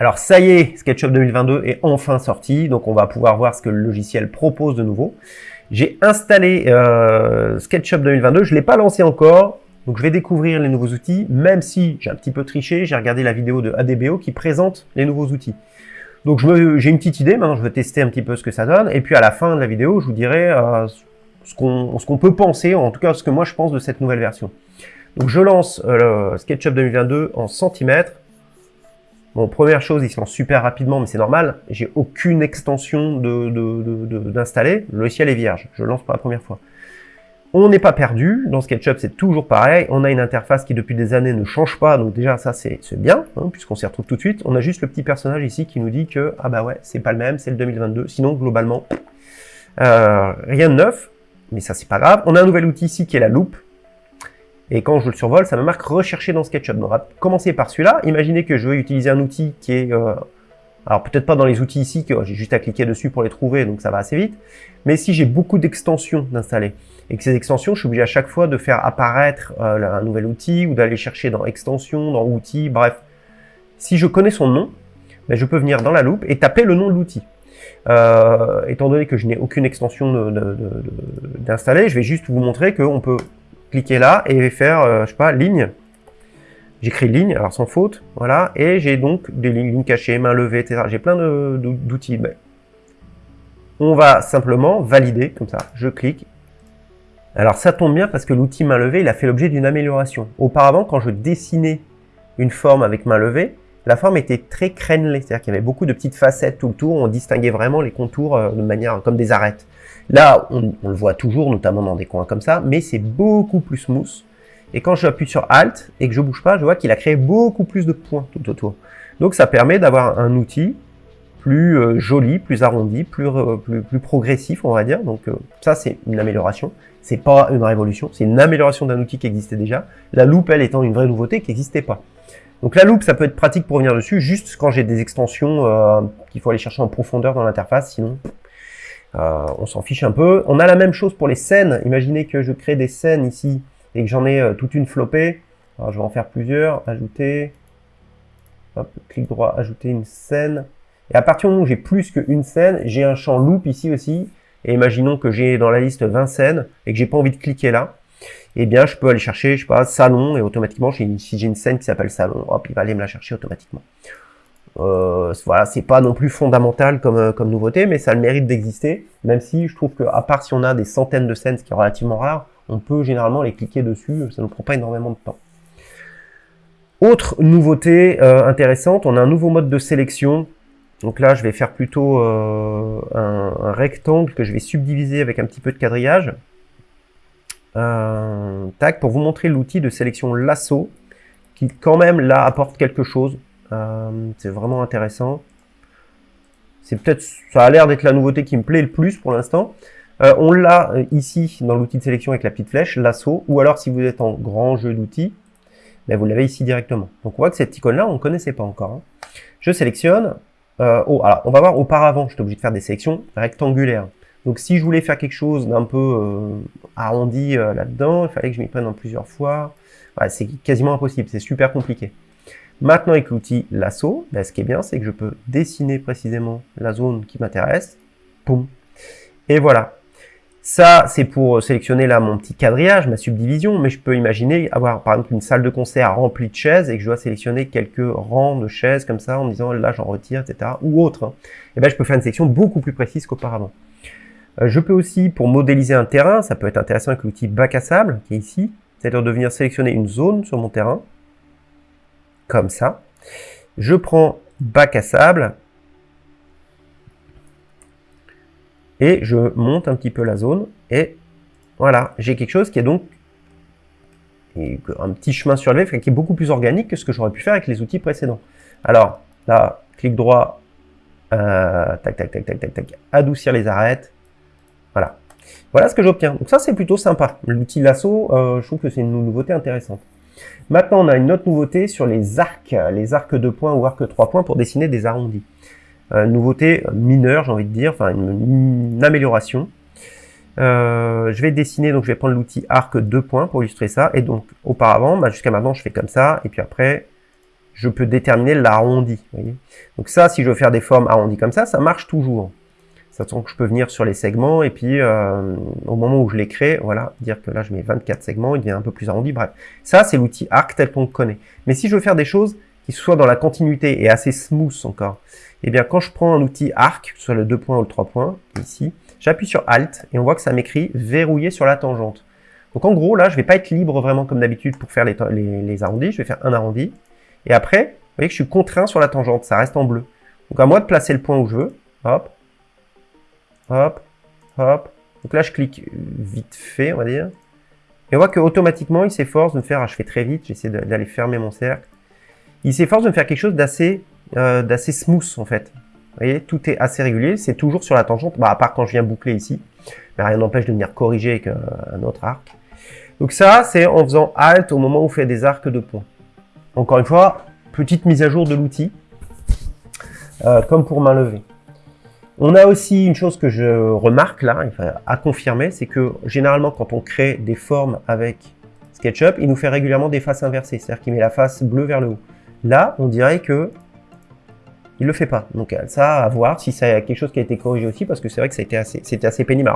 Alors ça y est, SketchUp 2022 est enfin sorti, donc on va pouvoir voir ce que le logiciel propose de nouveau. J'ai installé euh, SketchUp 2022, je ne l'ai pas lancé encore, donc je vais découvrir les nouveaux outils, même si j'ai un petit peu triché, j'ai regardé la vidéo de ADBO qui présente les nouveaux outils. Donc j'ai une petite idée, maintenant je vais tester un petit peu ce que ça donne, et puis à la fin de la vidéo, je vous dirai euh, ce qu'on peut penser, en tout cas ce que moi je pense de cette nouvelle version. Donc je lance euh, SketchUp 2022 en centimètres, Bon, première chose, il se lance super rapidement, mais c'est normal. J'ai aucune extension d'installer. De, de, le logiciel est vierge. Je le lance pour la première fois. On n'est pas perdu. Dans SketchUp, c'est toujours pareil. On a une interface qui, depuis des années, ne change pas. Donc déjà, ça, c'est bien, hein, puisqu'on s'y retrouve tout de suite. On a juste le petit personnage ici qui nous dit que, ah bah ouais, c'est pas le même, c'est le 2022. Sinon, globalement, euh, rien de neuf. Mais ça, c'est pas grave. On a un nouvel outil ici qui est la loupe. Et quand je le survole, ça me marque rechercher dans SketchUp. on va commencer par celui-là. Imaginez que je veux utiliser un outil qui est... Euh, alors peut-être pas dans les outils ici, que j'ai juste à cliquer dessus pour les trouver, donc ça va assez vite. Mais si j'ai beaucoup d'extensions d'installer, et que ces extensions, je suis obligé à chaque fois de faire apparaître euh, un nouvel outil, ou d'aller chercher dans extensions, dans outils, bref. Si je connais son nom, ben, je peux venir dans la loupe et taper le nom de l'outil. Euh, étant donné que je n'ai aucune extension d'installer, je vais juste vous montrer qu'on peut cliquer là et faire, euh, je sais pas, ligne. J'écris ligne, alors sans faute, voilà, et j'ai donc des lignes, cachées, main levée, etc. J'ai plein d'outils. Mais on va simplement valider, comme ça, je clique. Alors ça tombe bien parce que l'outil main levée, il a fait l'objet d'une amélioration. Auparavant, quand je dessinais une forme avec main levée, la forme était très crénelée, c'est-à-dire qu'il y avait beaucoup de petites facettes tout le tour, on distinguait vraiment les contours euh, de manière comme des arêtes. Là, on, le voit toujours, notamment dans des coins comme ça, mais c'est beaucoup plus smooth. Et quand j'appuie sur Alt et que je bouge pas, je vois qu'il a créé beaucoup plus de points tout autour. Donc ça permet d'avoir un outil plus euh, joli, plus arrondi, plus, euh, plus, progressif, on va dire. Donc euh, ça, c'est une amélioration. C'est pas une révolution, c'est une amélioration d'un outil qui existait déjà. La loupe, elle, étant une vraie nouveauté qui n'existait pas. Donc la loupe, ça peut être pratique pour venir dessus, juste quand j'ai des extensions qu'il faut aller chercher en profondeur dans l'interface, sinon euh, on s'en fiche un peu. On a la même chose pour les scènes. Imaginez que je crée des scènes ici et que j'en ai euh, toute une flopée. Je vais en faire plusieurs. Ajouter. Hop, clic droit, ajouter une scène. Et à partir du moment où j'ai plus qu'une scène, j'ai un champ loop ici aussi. Et imaginons que j'ai dans la liste 20 scènes et que j'ai pas envie de cliquer là. Eh bien, je peux aller chercher, je sais pas, salon, et automatiquement, si j'ai une scène qui s'appelle salon, hop, il va aller me la chercher automatiquement. Euh, voilà, c'est pas non plus fondamental comme, euh, comme nouveauté, mais ça a le mérite d'exister, même si je trouve que, à part si on a des centaines de scènes, ce qui est relativement rare, on peut généralement les cliquer dessus, ça ne prend pas énormément de temps. Autre nouveauté euh, intéressante, on a un nouveau mode de sélection. Donc là, je vais faire plutôt un, un, rectangle que je vais subdiviser avec un petit peu de quadrillage. tac, pour vous montrer l'outil de sélection lasso, qui quand même là apporte quelque chose. Euh, c'est vraiment intéressant. C'est peut-être, ça a l'air d'être la nouveauté qui me plaît le plus pour l'instant. Euh, on l'a euh, ici dans l'outil de sélection avec la petite flèche, l'assaut, ou alors si vous êtes en grand jeu d'outils, ben vous l'avez ici directement. Donc on voit que cette icône-là, on ne connaissait pas encore. Hein. Je sélectionne. oh, alors on va voir auparavant, j'étais obligé de faire des sélections rectangulaires. Donc si je voulais faire quelque chose d'un peu arrondi là-dedans, il fallait que je m'y prenne en plusieurs fois. c'est quasiment impossible, c'est super compliqué. Maintenant, avec l'outil lasso, ce qui est bien, c'est que je peux dessiner précisément la zone qui m'intéresse. Poum. Et voilà. Ça, c'est pour sélectionner là mon petit quadrillage, ma subdivision, mais je peux imaginer avoir par exemple une salle de concert remplie de chaises et que je dois sélectionner quelques rangs de chaises comme ça en disant là j'en retire, etc. ou autre. Et hein. eh ben je peux faire une sélection beaucoup plus précise qu'auparavant. Euh, je peux aussi, pour modéliser un terrain, ça peut être intéressant avec l'outil bac à sable qui est ici, c'est-à-dire de venir sélectionner une zone sur mon terrain comme ça. Je prends bac à sable et je monte un petit peu la zone et voilà, j'ai quelque chose qui est donc un petit chemin surlevé qui est beaucoup plus organique que ce que j'aurais pu faire avec les outils précédents. Alors là, clic droit, euh, tac, tac, tac, tac, tac, tac, adoucir les arêtes. Voilà. Voilà ce que j'obtiens. Donc ça, c'est plutôt sympa. L'outil lasso, euh, je trouve que c'est une nouveauté intéressante. Maintenant, on a une autre nouveauté sur les arcs, les arcs de points ou arcs 3 points pour dessiner des arrondis. Euh, nouveauté mineure, j'ai envie de dire, enfin une, amélioration. Euh, je vais dessiner, donc je vais prendre l'outil arc 2 points pour illustrer ça. Et donc, auparavant, bah, jusqu'à maintenant, je fais comme ça. Et puis après, je peux déterminer l'arrondi. Donc ça, si je veux faire des formes arrondies comme ça, ça marche toujours. Ça que je peux venir sur les segments et puis euh, au moment où je les crée, voilà, dire que là je mets 24 segments, il devient un peu plus arrondi. Bref, ça c'est l'outil arc tel qu'on le connaît. Mais si je veux faire des choses qui soient dans la continuité et assez smooth encore, eh bien quand je prends un outil arc, soit le 2 points ou le 3 points, ici, j'appuie sur Alt et on voit que ça m'écrit verrouillé sur la tangente. Donc en gros là, je vais pas être libre vraiment comme d'habitude pour faire les, les arrondis, je vais faire un arrondi. Et après, vous voyez que je suis contraint sur la tangente, ça reste en bleu. Donc à moi de placer le point où je veux, hop, hop, hop. Donc là, je clique vite fait, on va dire. Et on voit qu'automatiquement, il s'efforce de me faire, ah, je fais très vite, j'essaie d'aller fermer mon cercle. Il s'efforce de me faire quelque chose d'assez euh, d'assez smooth, en fait. Vous voyez, tout est assez régulier, c'est toujours sur la tangente, bah, à part quand je viens boucler ici. Mais rien n'empêche de venir corriger avec euh, un autre arc. Donc ça, c'est en faisant Alt au moment où on fait des arcs de points. Encore une fois, petite mise à jour de l'outil, euh, comme pour main levée. On a aussi une chose que je remarque là, à confirmer, c'est que généralement quand on crée des formes avec SketchUp, il nous fait régulièrement des faces inversées, c'est-à-dire qu'il met la face bleue vers le haut. Là, on dirait que il le fait pas. Donc ça, à voir si c'est quelque chose qui a été corrigé aussi, parce que c'est vrai que c'était assez, pénible.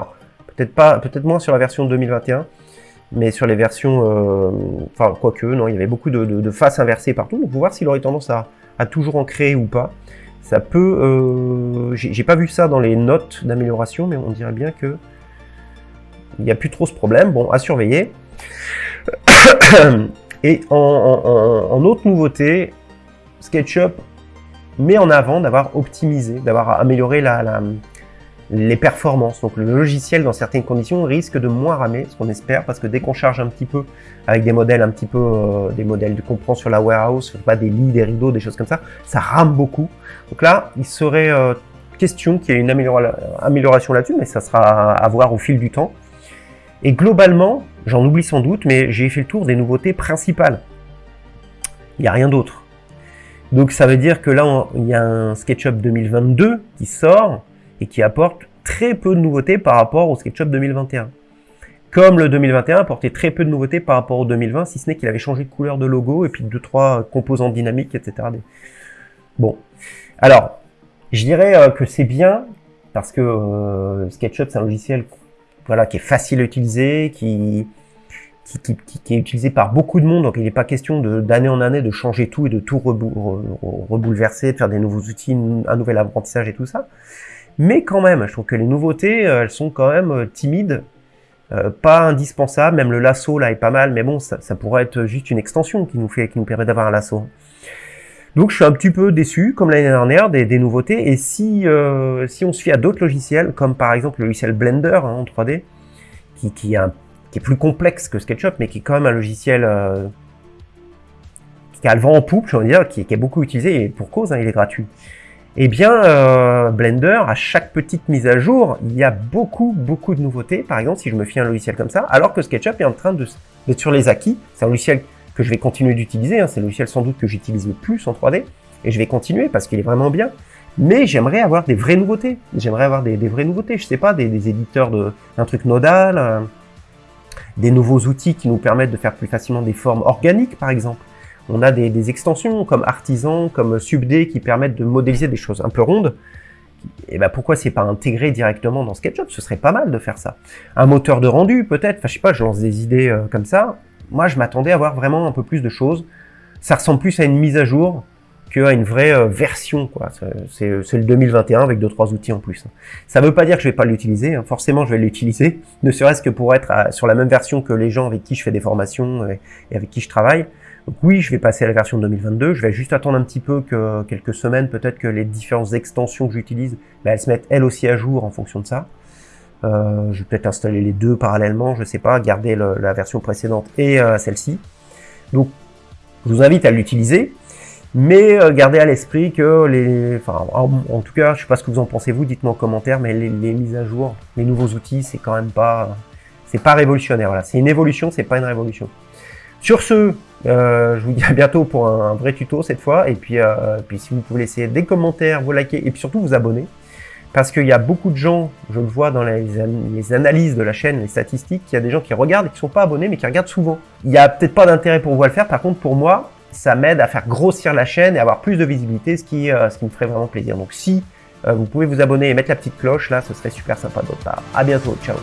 peut-être peut-être moins sur la version 2021, mais sur les versions, euh, enfin quoique, non, il y avait beaucoup de, faces inversées partout. Donc, faut voir s'il aurait tendance à toujours en créer ou pas. Ça peut... Euh, J'ai pas vu ça dans les notes d'amélioration, mais on dirait bien que il n'y a plus trop ce problème. Bon, à surveiller. Et en, autre nouveauté, SketchUp met en avant d'avoir optimisé, d'avoir amélioré la, les performances. Donc le logiciel, dans certaines conditions, risque de moins ramer, ce qu'on espère, parce que dès qu'on charge un petit peu avec des modèles un petit peu, euh, des modèles qu'on prend sur la warehouse, pas des lits, des rideaux, des choses comme ça, ça rame beaucoup. Donc là, il serait euh, question qu'il y ait une amélioration là-dessus, mais ça sera à voir au fil du temps. Et globalement, j'en oublie sans doute, mais j'ai fait le tour des nouveautés principales. Il n'y a rien d'autre. Donc ça veut dire que là, il y a un SketchUp 2022 qui sort, et qui apporte très peu de nouveautés par rapport au SketchUp 2021. Comme le 2021 apportait très peu de nouveautés par rapport au 2020, si ce n'est qu'il avait changé de couleur de logo et puis deux trois composants dynamiques, etc. Bon, alors je dirais euh, que c'est bien parce que euh, SketchUp c'est un logiciel voilà qui est facile à utiliser, qui qui, qui, est utilisé par beaucoup de monde, donc il n'est pas question d'année en année de changer tout et de tout rebouleverser, de faire des nouveaux outils, un nouvel apprentissage et tout ça. Mais quand même, je trouve que les nouveautés, euh, elles sont quand même euh, timides, euh, pas indispensables. Même le lasso là est pas mal, mais bon, ça, pourrait être juste une extension qui nous fait, qui nous permet d'avoir un lasso. Donc je suis un petit peu déçu, comme l'année dernière, des, nouveautés. Et si si on se fie à d'autres logiciels, comme par exemple le logiciel Blender hein, en 3D, qui, qui, est plus complexe que SketchUp, mais qui est quand même un logiciel qui a le vent en poupe, je veux dire, qui, est beaucoup utilisé et pour cause, hein, il est gratuit. Eh bien, euh, Blender, à chaque petite mise à jour, il y a beaucoup, beaucoup de nouveautés. Par exemple, si je me fie à un logiciel comme ça, alors que SketchUp est en train d'être sur les acquis. C'est un logiciel que je vais continuer d'utiliser. Hein. C'est le logiciel sans doute que j'utilise le plus en 3D. Et je vais continuer parce qu'il est vraiment bien. Mais j'aimerais avoir des vraies nouveautés. J'aimerais avoir des, vraies nouveautés. Je sais pas, des, éditeurs de un truc nodal, euh, des nouveaux outils qui nous permettent de faire plus facilement des formes organiques, par exemple. On a des, extensions comme Artisan, comme SubD qui permettent de modéliser des choses un peu rondes. Et ben pourquoi c'est pas intégré directement dans SketchUp? Ce serait pas mal de faire ça. Un moteur de rendu peut-être, enfin je sais pas, je lance des idées euh, comme ça. Moi je m'attendais à avoir vraiment un peu plus de choses. Ça ressemble plus à une mise à jour qu'à une vraie euh, version. quoi. C'est le 2021 avec deux trois outils en plus. Ça veut pas dire que je vais pas l'utiliser. Hein. Forcément je vais l'utiliser, ne serait-ce que pour être sur la même version que les gens avec qui je fais des formations et avec qui je travaille. Donc oui, je vais passer à la version 2022. Je vais juste attendre un petit peu que quelques semaines, peut-être que les différentes extensions que j'utilise, bah, elles se mettent elles aussi à jour en fonction de ça. Euh, je vais peut-être installer les deux parallèlement, je sais pas, garder la version précédente et euh, celle-ci. Donc, je vous invite à l'utiliser, mais euh, gardez à l'esprit que les, enfin, en, tout cas, je sais pas ce que vous en pensez vous, dites-moi en commentaire, mais les, les, mises à jour, les nouveaux outils, c'est quand même pas, c'est pas révolutionnaire. Voilà, c'est une évolution, c'est pas une révolution. Sur ce, euh, je vous dis à bientôt pour un, vrai tuto cette fois. Et puis, euh, puis si vous pouvez laisser des commentaires, vous liker et puis surtout vous abonner. Parce qu'il y a beaucoup de gens, je le vois dans les, analyses de la chaîne, les statistiques, il y a des gens qui regardent et qui sont pas abonnés mais qui regardent souvent. Il n'y a peut-être pas d'intérêt pour vous à le faire. Par contre, pour moi, ça m'aide à faire grossir la chaîne et avoir plus de visibilité, ce qui, ce qui me ferait vraiment plaisir. Donc si vous pouvez vous abonner et mettre la petite cloche, là, ce serait super sympa de votre part. À bientôt, ciao